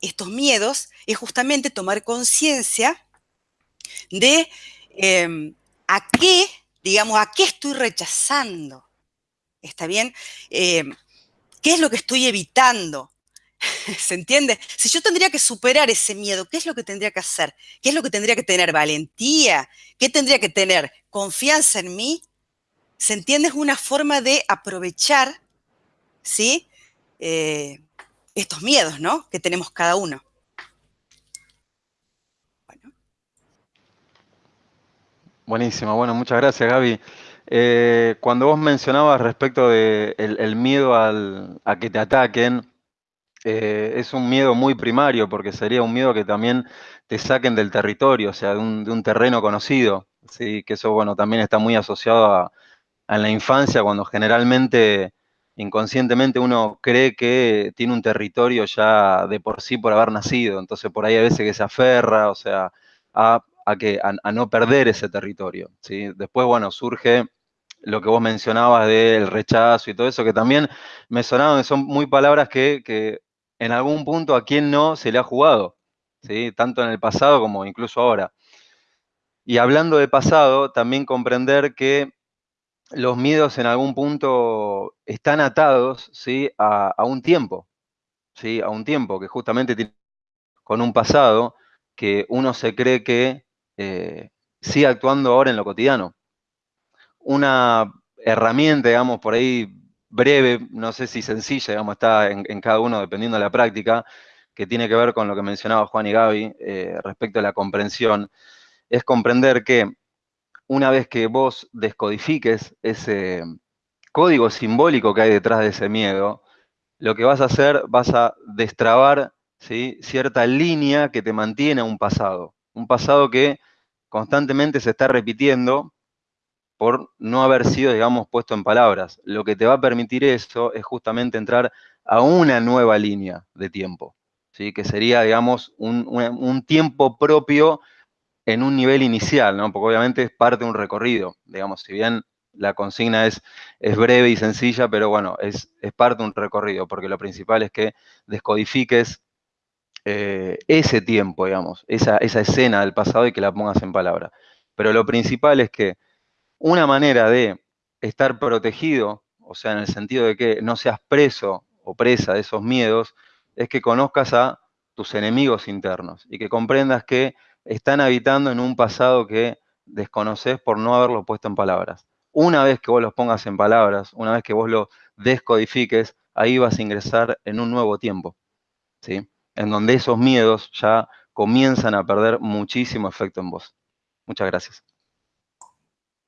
estos miedos es justamente tomar conciencia de em, ¿A qué, digamos, a qué estoy rechazando? ¿Está bien? Eh, ¿Qué es lo que estoy evitando? [LAUGHS] ¿Se entiende? Si yo tendría que superar ese miedo, ¿qué es lo que tendría que hacer? ¿Qué es lo que tendría que tener? ¿Valentía? ¿Qué tendría que tener? ¿Confianza en mí? ¿Se entiende? Es una forma de aprovechar, ¿sí? Eh, estos miedos, ¿no? Que tenemos cada uno.
Buenísimo, bueno, muchas gracias Gaby. Eh, cuando vos mencionabas respecto del de el miedo a que te ataquen, eh, es un miedo muy primario porque sería un miedo que también te saquen del territorio, o sea, de un, terreno conocido, ¿sí? que eso, bueno, también está muy asociado a, la infancia, cuando generalmente, inconscientemente, uno cree que tiene un territorio ya de por sí por haber nacido, entonces por ahí a veces que se aferra, o sea, a, que, a, no perder ese territorio, ¿sí? Después, bueno, surge lo que vos mencionabas del rechazo y todo eso, que también me sonaron, son muy palabras que, que en algún punto a quién no se le ha jugado, ¿sí? tanto en el pasado como incluso ahora. Y hablando de pasado, también comprender que los miedos en algún punto están atados ¿sí? a, un tiempo, ¿sí? a un tiempo que justamente tiene con un pasado que uno se cree que eh, sigue actuando ahora en lo cotidiano. Una herramienta, digamos, por ahí breve, no sé si sencilla, digamos, está en, cada uno dependiendo de la práctica, que tiene que ver con lo que mencionaba Juan y Gaby eh, respecto a la comprensión, es comprender que una vez que vos descodifiques ese código simbólico que hay detrás de ese miedo, lo que vas a hacer, vas a destrabar cierta línea que te mantiene a un pasado, un pasado que constantemente se está repitiendo por no haber sido, digamos, puesto en palabras. Lo que te va a permitir eso es justamente entrar a una nueva línea de tiempo, ¿sí? que sería, digamos, un, tiempo propio en un nivel inicial, ¿no? porque obviamente es parte de un recorrido, digamos, si bien la consigna es, breve y sencilla, pero bueno, es, parte de un recorrido, porque lo principal es que descodifiques eh, ese tiempo, digamos, esa, esa escena del pasado y que la pongas en palabra. Pero lo principal es que una manera de estar protegido, o sea, en el sentido de que no seas preso o presa de esos miedos, es que conozcas a tus enemigos internos y que comprendas que están habitando en un pasado que desconoces por no haberlo puesto en palabras. Una vez que vos los pongas en palabras, una vez que vos lo descodifiques, ahí vas a ingresar en un nuevo tiempo, ¿sí? En donde esos miedos ya comienzan a perder muchísimo efecto en vos. Muchas gracias.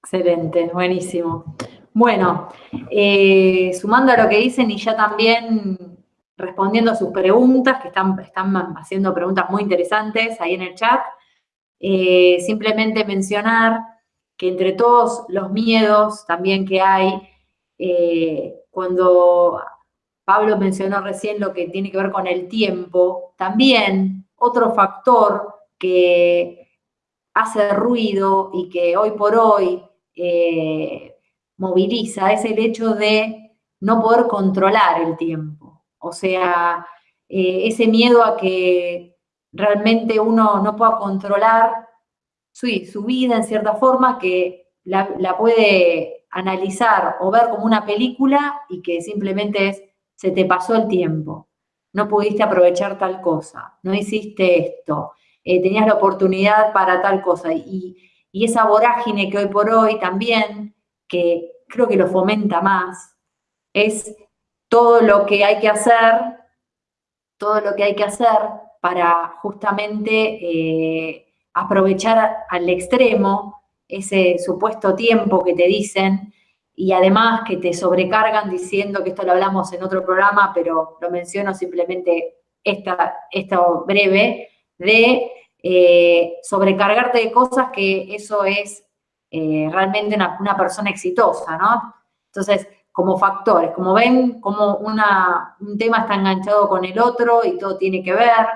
Excelente, buenísimo. Bueno, eh, sumando a lo que dicen y ya también respondiendo a sus preguntas, que están, están haciendo preguntas muy interesantes ahí en el chat, eh, simplemente mencionar que entre todos los miedos también que hay, eh, cuando Pablo mencionó recién lo que tiene que ver con el tiempo, también otro factor que hace ruido y que hoy por hoy eh, moviliza es el hecho de no poder controlar el tiempo. O sea, eh, ese miedo a que realmente uno no pueda controlar su, vida en cierta forma, que la, la, puede analizar o ver como una película y que simplemente es, se te pasó el tiempo, no pudiste aprovechar tal cosa, no hiciste esto, eh, tenías la oportunidad para tal cosa. Y, y esa vorágine que hoy por hoy también, que creo que lo fomenta más, es todo lo que hay que hacer, todo lo que hay que hacer para justamente eh, aprovechar al extremo ese supuesto tiempo que te dicen y además que te sobrecargan diciendo que esto lo hablamos en otro programa, pero lo menciono simplemente esta, esto breve, de eh, sobrecargarte de cosas que eso es eh, realmente una, persona exitosa, ¿no? Entonces, como factores, como ven, como una, un tema está enganchado con el otro y todo tiene que ver,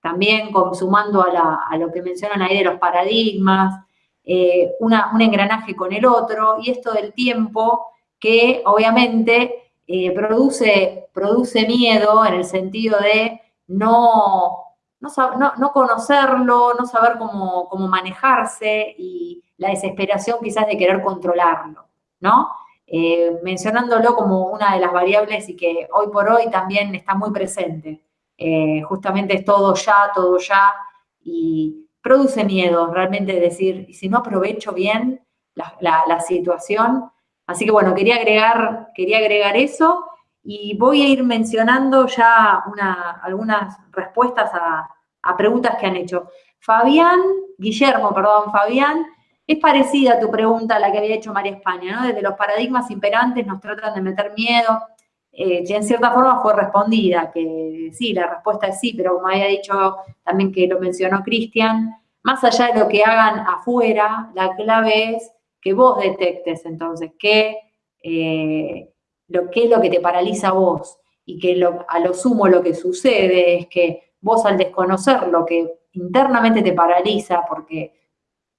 también sumando a, lo que mencionan ahí de los paradigmas, eh, un engranaje con el otro, y esto del tiempo que obviamente produce, produce miedo en el sentido de no, no, no, conocerlo, no saber cómo, manejarse y, la desesperación quizás de querer controlarlo, ¿no? Eh, mencionándolo como una de las variables y que hoy por hoy también está muy presente. Eh, justamente es todo ya, todo ya, y produce miedo realmente decir, si no aprovecho bien la, situación? Así que bueno, quería agregar, quería agregar eso y voy a ir mencionando ya algunas respuestas a, preguntas que han hecho. Fabián, Guillermo, perdón, Fabián, es parecida a tu pregunta a la que había hecho María España, ¿no? Desde los paradigmas imperantes nos tratan de meter miedo, eh, en cierta forma fue respondida, que sí, la respuesta es sí, pero como había dicho también que lo mencionó Cristian, más allá de lo que hagan afuera, la clave es que vos detectes entonces qué, eh, lo, qué es lo que te paraliza a vos y que a lo sumo lo que sucede es que vos al desconocer lo que internamente te paraliza, porque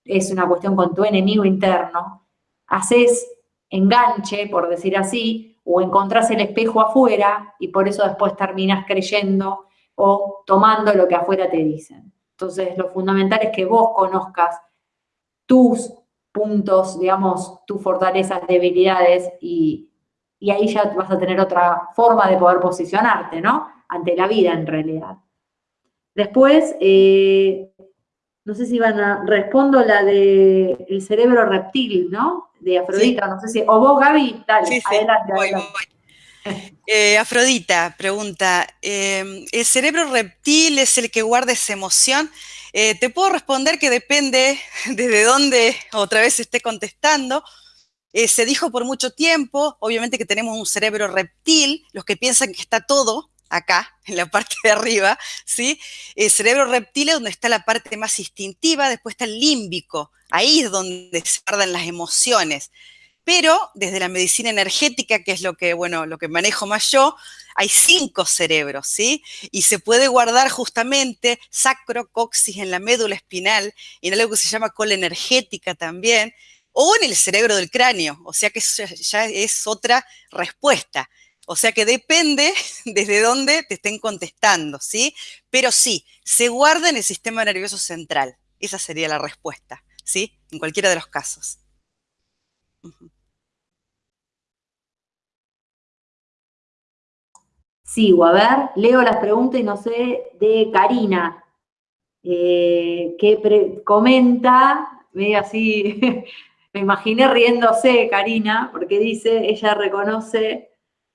es una cuestión con tu enemigo interno, haces enganche, por decir así, o encontrás el espejo afuera y por eso después terminas creyendo o tomando lo que afuera te dicen. Entonces, lo fundamental es que vos conozcas tus puntos, digamos, tus fortalezas, debilidades y, y ahí ya vas a tener otra forma de poder posicionarte, ¿no? Ante la vida en realidad. Después, eh, no sé si van a, respondo la de el cerebro reptil, ¿no? De Afrodita, no sé si, o vos Gaby, dale, sí, sí, adelante. Voy,
eh, Afrodita pregunta, em, ¿el cerebro reptil es el que guarda esa emoción? Eh, te puedo responder que depende [LAUGHS] desde dónde otra vez esté contestando. Se dijo por mucho tiempo, obviamente que tenemos un cerebro reptil, los que piensan que está todo, acá, en la parte de arriba, ¿sí? El cerebro reptil es donde está la parte más instintiva, después está el límbico, ahí es donde se guardan las emociones. Pero desde la medicina energética, que es lo que, bueno, lo que manejo más yo, hay cinco cerebros, ¿sí? Y se puede guardar justamente sacro, coxis en la médula espinal, y en algo que se llama cola energética también, o en el cerebro del cráneo, o sea que ya es otra respuesta. O sea que depende [LAUGHS] desde dónde te estén contestando, ¿sí? Pero sí, se guarda en el sistema nervioso central. Esa sería la respuesta, ¿sí? En cualquiera de los casos.
Sigo, a ver, leo las preguntas y no sé, de Karina, eh, que comenta, medio así, [LAUGHS] me imaginé riéndose Karina, porque dice, ella reconoce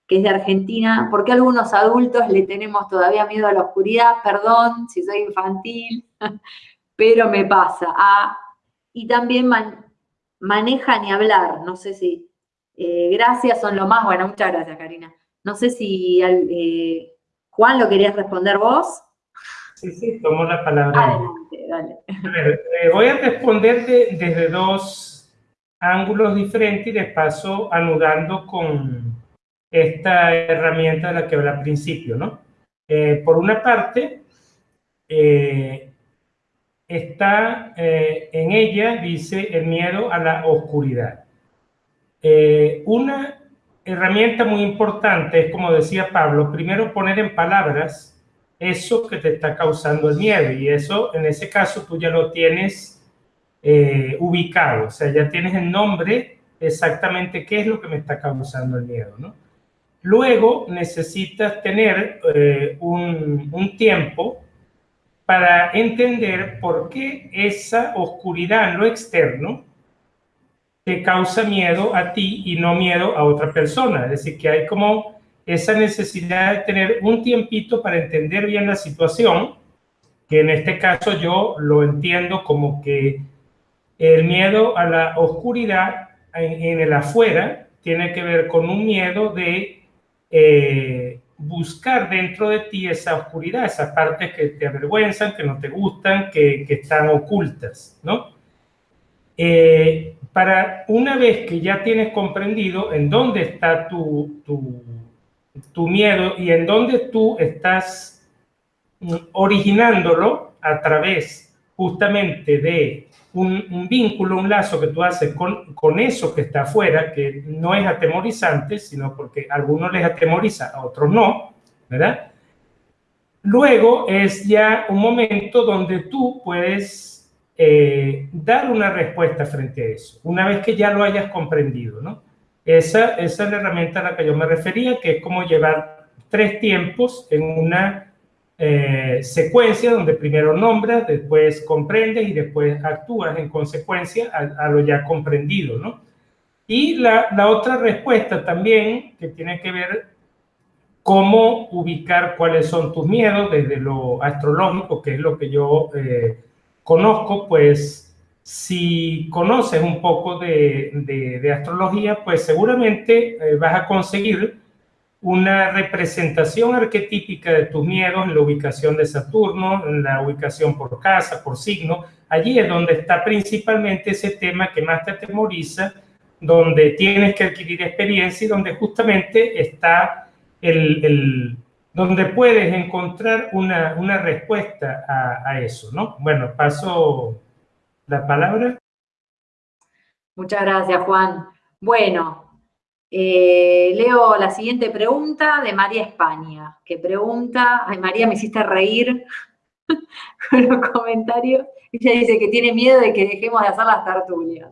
que es de Argentina, ¿por qué algunos adultos le tenemos todavía miedo a la oscuridad? Perdón si soy infantil, [LAUGHS] pero me pasa. Ah, y también maneja ni hablar, no sé si. Eh, gracias son lo más, bueno, muchas gracias Karina. No sé si eh, Juan lo querías responder vos.
Sí, sí, tomo la palabra. Adelante, dale. Eh, voy a responder desde dos ángulos diferentes y de paso anudando con, esta herramienta de la que hablé al principio, ¿no? Eh, por una parte, eh, está eh, en ella, dice, el miedo a la oscuridad. una herramienta muy importante es, como decía Pablo, primero poner en palabras eso que te está causando el miedo y eso, en ese caso, tú ya lo tienes ubicado, o sea, ya tienes el nombre exactamente qué es lo que me está causando el miedo, ¿no? Luego necesitas tener eh, un, tiempo para entender por qué esa oscuridad en lo externo te causa miedo a ti y no miedo a otra persona. Es decir, que hay como esa necesidad de tener un tiempito para entender bien la situación, que en este caso yo lo entiendo como que el miedo a la oscuridad en el afuera tiene que ver con un miedo de eh, buscar dentro de ti esa oscuridad, esas partes que te avergüenzan, que no te gustan, que, están ocultas, ¿no? Eh, para una vez que ya tienes comprendido en dónde está tu, tu, tu miedo y en dónde tú estás mm, originándolo a través justamente de un, vínculo, un lazo que tú haces con, con, eso que está afuera, que no es atemorizante, sino porque a algunos les atemoriza, a otros no, ¿verdad? Luego es ya un momento donde tú puedes eh, dar una respuesta frente a eso, una vez que ya lo hayas comprendido, ¿no? Esa, esa es la herramienta a la que yo me refería, que es como llevar tres tiempos en una eh, secuencia donde primero nombras, después comprendes y después actúas en consecuencia a, lo ya comprendido, ¿no? Y la, la, otra respuesta también, que tiene que ver cómo ubicar cuáles son tus miedos desde lo astrológico, que es lo que yo eh, conozco, pues si conoces un poco de, de, astrología, pues seguramente eh, vas a conseguir una representación arquetípica de tus miedos en la ubicación de Saturno, en la ubicación por casa, por signo. Allí es donde está principalmente ese tema que más te atemoriza, donde tienes que adquirir experiencia y donde justamente está el, el donde puedes encontrar una, una respuesta a, eso, ¿no? Bueno, paso la palabra.
Muchas gracias, Juan. Bueno, eh, leo la siguiente pregunta de María España, que pregunta, ay María, me hiciste reír [LAUGHS] con los comentarios. Ella dice que tiene miedo de que dejemos de hacer las tertulias.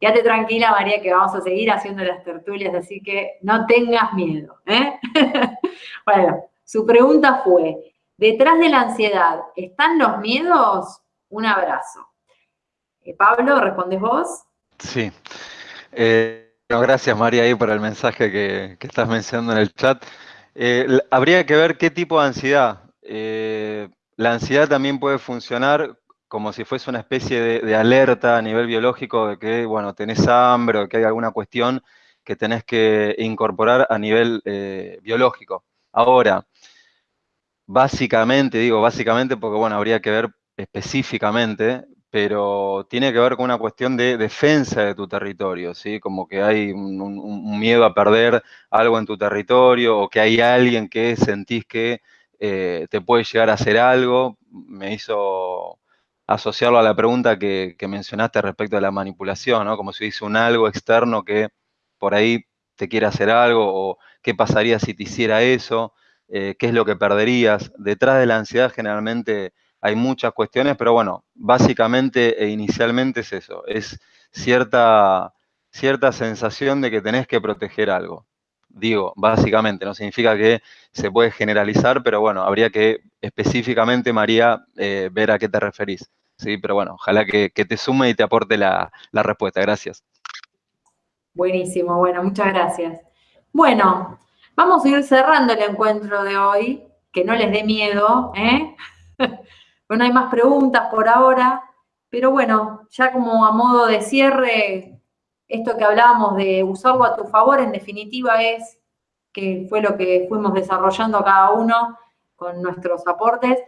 Quédate tranquila, María, que vamos a seguir haciendo las tertulias, así que no tengas miedo. ¿eh? [LAUGHS] bueno, su pregunta fue, ¿detrás de la ansiedad están los miedos? Un abrazo. Eh, Pablo, ¿respondes vos?
Sí. Eh, gracias, María, ahí por el mensaje que, estás mencionando en el chat. habría que ver qué tipo de ansiedad. la ansiedad también puede funcionar como si fuese una especie de, alerta a nivel biológico de que, bueno, tenés hambre o que hay alguna cuestión que tenés que incorporar a nivel eh, biológico. Ahora, básicamente, digo básicamente porque, bueno, habría que ver específicamente, pero tiene que ver con una cuestión de defensa de tu territorio, ¿sí? Como que hay un, miedo a perder algo en tu territorio o que hay alguien que sentís que eh, te puede llegar a hacer algo. Me hizo asociarlo a la pregunta que, mencionaste respecto a la manipulación, ¿no? Como si dice un algo externo que por ahí te quiere hacer algo o qué pasaría si te hiciera eso, eh, qué es lo que perderías. Detrás de la ansiedad generalmente hay muchas cuestiones, pero bueno, básicamente e inicialmente es eso, es cierta, cierta sensación de que tenés que proteger algo. Digo, básicamente, no significa que se puede generalizar, pero bueno, habría que específicamente, María, eh, ver a qué te referís. Sí, pero bueno, ojalá que, te sume y te aporte la, respuesta. Gracias.
Buenísimo, bueno, muchas gracias. Bueno, vamos a ir cerrando el encuentro de hoy, que no les dé miedo, ¿eh? [LAUGHS] bueno, hay más preguntas por ahora, pero bueno, ya como a modo de cierre, esto que hablábamos de usarlo a tu favor, en definitiva es que fue lo que fuimos desarrollando cada uno con nuestros aportes,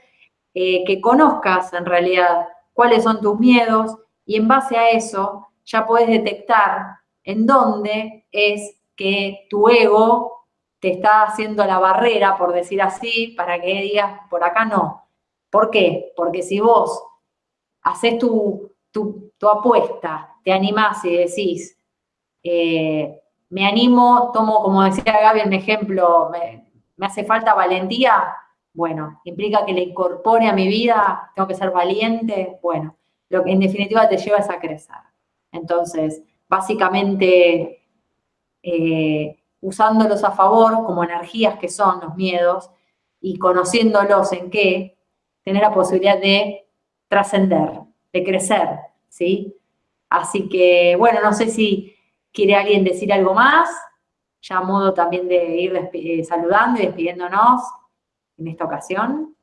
eh, que conozcas en realidad cuáles son tus miedos y en base a eso ya puedes detectar en dónde es que tu ego te está haciendo la barrera, por decir así, para que digas, por acá no. ¿Por qué? Porque si vos haces tu, tu, apuesta, te animás y decís, eh, me animo, tomo, como decía Gaby, un ejemplo, me, me hace falta valentía, bueno, implica que le incorpore a mi vida, tengo que ser valiente, bueno, lo que en definitiva te lleva es a crecer. Entonces, básicamente, eh, usándolos a favor como energías que son los miedos y conociéndolos en qué, tener la posibilidad de trascender, de crecer, ¿sí? Así que, bueno, no sé si quiere alguien decir algo más, ya modo también de ir eh, saludando y despidiéndonos en esta ocasión?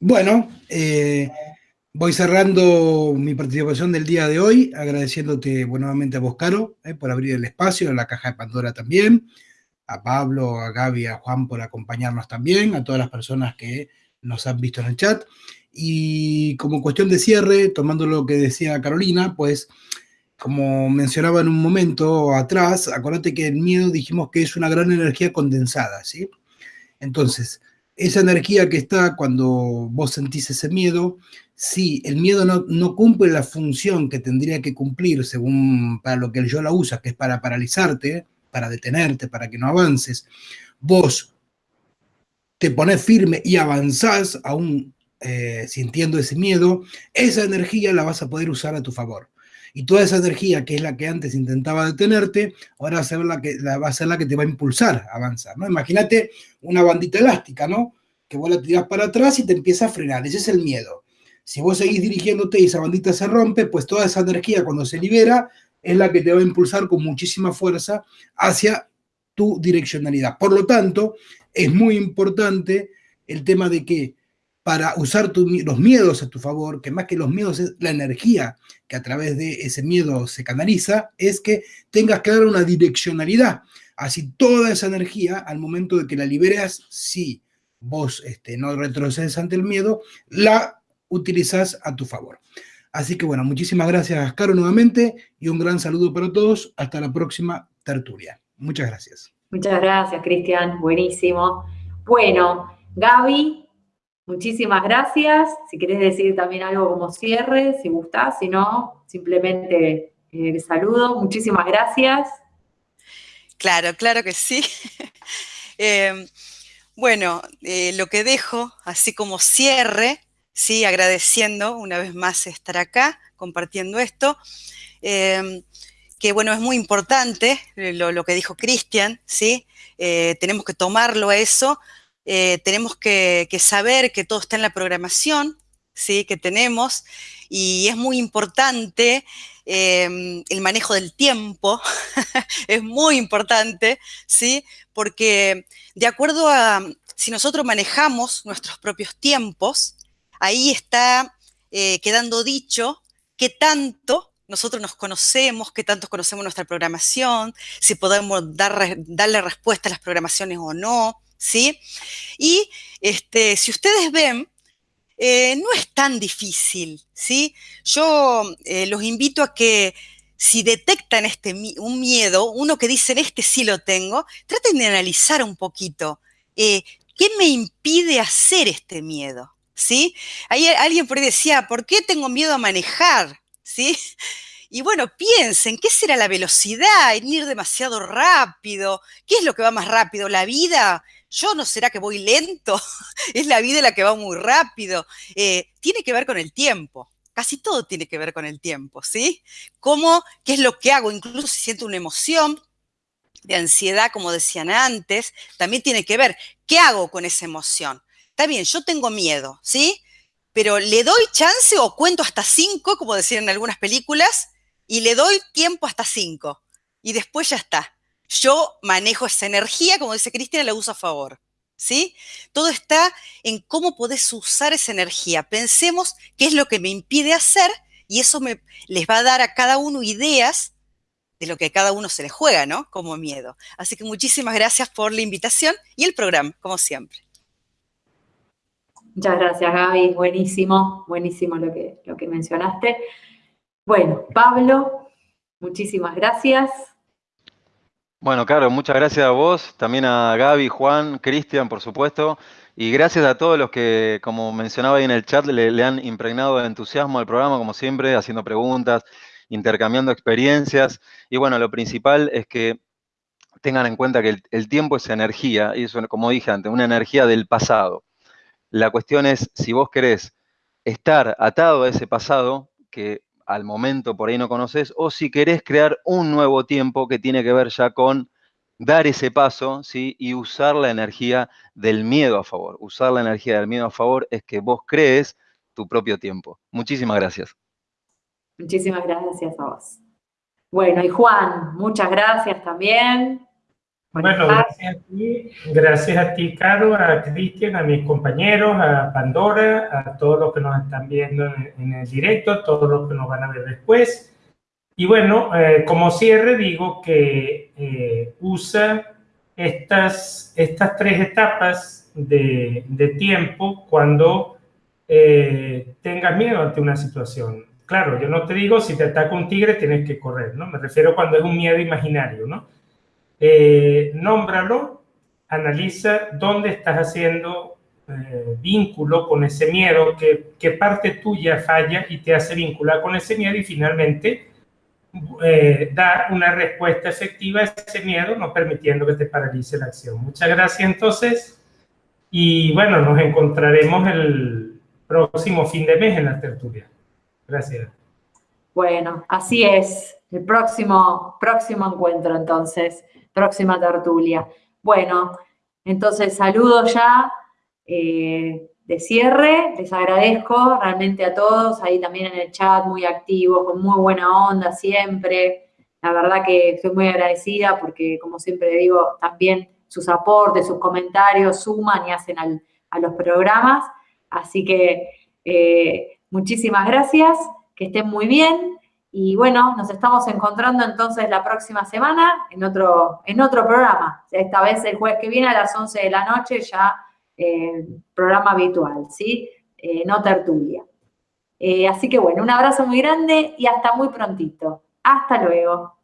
Bueno, eh, voy cerrando mi participación del día de hoy, agradeciéndote nuevamente a vos, Caro, eh, por abrir el espacio, a la caja de Pandora también, a Pablo, a Gaby, a Juan por acompañarnos también, a todas las personas que nos han visto en el chat. Y como cuestión de cierre, tomando lo que decía Carolina, pues como mencionaba en un momento atrás, acuérdate que el miedo dijimos que es una gran energía condensada, ¿sí? Entonces, esa energía que está cuando vos sentís ese miedo, si el miedo no, cumple la función que tendría que cumplir según para lo que el yo la usa, que es para paralizarte, para detenerte, para que no avances, vos te pones firme y avanzás aún eh, sintiendo ese miedo, esa energía la vas a poder usar a tu favor. Y toda esa energía, que es la que antes intentaba detenerte, ahora va a ser la que, va a, ser la que te va a impulsar a avanzar, ¿no? Imagínate una bandita elástica, ¿no? Que vos la tirás para atrás y te empieza a frenar. Ese es el miedo. Si vos seguís dirigiéndote y esa bandita se rompe, pues toda esa energía cuando se libera es la que te va a impulsar con muchísima fuerza hacia tu direccionalidad. Por lo tanto, es muy importante el tema de que para usar los miedos a tu favor, que más que los miedos es la energía que a través de ese miedo se canaliza, es que tengas dar una direccionalidad. Así toda esa energía, al momento de que la liberas, si vos este, no retrocedes ante el miedo, la utilizas a tu favor. Así que bueno, muchísimas gracias, Caro, nuevamente, y un gran saludo para todos. Hasta la próxima tertulia. Muchas gracias.
Muchas gracias, Cristian. Buenísimo. Bueno, Gaby, muchísimas gracias. Si querés decir también algo como cierre, si gustás, si no, simplemente el eh, saludo. Muchísimas gracias.
Claro, claro que sí. [LAUGHS] Em, bueno, eh, lo que dejo, así como cierre, sí, agradeciendo una vez más estar acá, compartiendo esto. Em, que bueno, es muy importante eh, lo, que dijo Cristian, ¿sí? Eh, tenemos que tomarlo a eso, eh, tenemos que, saber que todo está en la programación, ¿sí? Que tenemos, y es muy importante em, el manejo del tiempo, [LAUGHS] es muy importante, ¿sí? Porque de acuerdo a, si nosotros manejamos nuestros propios tiempos, ahí está quedando dicho qué tanto nosotros nos conocemos, qué tantos conocemos nuestra programación, si podemos dar, darle respuesta a las programaciones o no, ¿sí? Y este, si ustedes ven, eh, no es tan difícil, ¿sí? Yo eh, los invito a que si detectan este, un miedo, uno que dicen, este sí lo tengo, traten de analizar un poquito, eh, ¿qué me impide hacer este miedo? ¿Sí? Ahí alguien por ahí decía, ¿por qué tengo miedo a manejar? ¿Sí? Y bueno, piensen, ¿qué será la velocidad? En ir demasiado rápido. ¿Qué es lo que va más rápido? ¿La vida? ¿Yo no será que voy lento? [LAUGHS] es la vida la que va muy rápido. Eh, tiene que ver con el tiempo. Casi todo tiene que ver con el tiempo, ¿sí? ¿Cómo? ¿Qué es lo que hago? Incluso si siento una emoción de ansiedad, como decían antes, también tiene que ver qué hago con esa emoción. Está bien, yo tengo miedo, ¿sí? Pero le doy chance o cuento hasta cinco, como decían en algunas películas, y le doy tiempo hasta cinco. Y después ya está. Yo manejo esa energía, como dice Cristina, la uso a favor. ¿Sí? Todo está en cómo podés usar esa energía. Pensemos qué es lo que me impide hacer y eso me, les va a dar a cada uno ideas de lo que a cada uno se le juega, ¿no? Como miedo. Así que muchísimas gracias por la invitación y el programa, como siempre.
Muchas gracias, Gaby. Buenísimo, buenísimo lo que, lo que mencionaste. Bueno, Pablo, muchísimas gracias.
Bueno, claro, muchas gracias a vos, también a Gaby, Juan, Cristian, por supuesto, y gracias a todos los que, como mencionaba ahí en el chat, le, han impregnado de entusiasmo al programa, como siempre, haciendo preguntas, intercambiando experiencias. Y bueno, lo principal es que tengan en cuenta que el, el tiempo es energía, y eso, como dije antes, una energía del pasado. La cuestión es si vos querés estar atado a ese pasado que al momento por ahí no conoces, o si querés crear un nuevo tiempo que tiene que ver ya con dar ese paso ¿sí? y usar la energía del miedo a favor. Usar la energía del miedo a favor es que vos crees tu propio tiempo. Muchísimas gracias.
Muchísimas gracias a vos. Bueno, y Juan, muchas gracias también.
Bueno, gracias a ti, gracias a ti, Caro, a Cristian, a mis compañeros, a Pandora, a todos los que nos están viendo en, el directo, a todos los que nos van a ver después. Y bueno, eh, como cierre digo que eh, usa estas, estas tres etapas de, de tiempo cuando eh, tengas miedo ante una situación. Claro, yo no te digo si te ataca un tigre tienes que correr, ¿no? Me refiero cuando es un miedo imaginario, ¿no? Eh, nómbralo, analiza dónde estás haciendo eh, vínculo con ese miedo, qué, parte tuya falla y te hace vincular con ese miedo y finalmente eh, dar una respuesta efectiva a ese miedo, no permitiendo que te paralice la acción. Muchas gracias entonces y bueno, nos encontraremos el próximo fin de mes en la tertulia. Gracias.
Bueno, así es. El próximo, próximo encuentro, entonces, próxima tertulia. Bueno, entonces saludo ya eh, de cierre. Les agradezco realmente a todos, ahí también en el chat, muy activos, con muy buena onda siempre. La verdad que estoy muy agradecida porque, como siempre digo, también sus aportes, sus comentarios suman y hacen a los programas. Así que eh, muchísimas gracias, que estén muy bien. Y bueno, nos estamos encontrando entonces la próxima semana en otro, en otro programa. Esta vez el jueves que viene a las 11 de la noche, ya eh, programa habitual, ¿sí? Eh, no tertulia. así que bueno, un abrazo muy grande y hasta muy prontito. Hasta luego.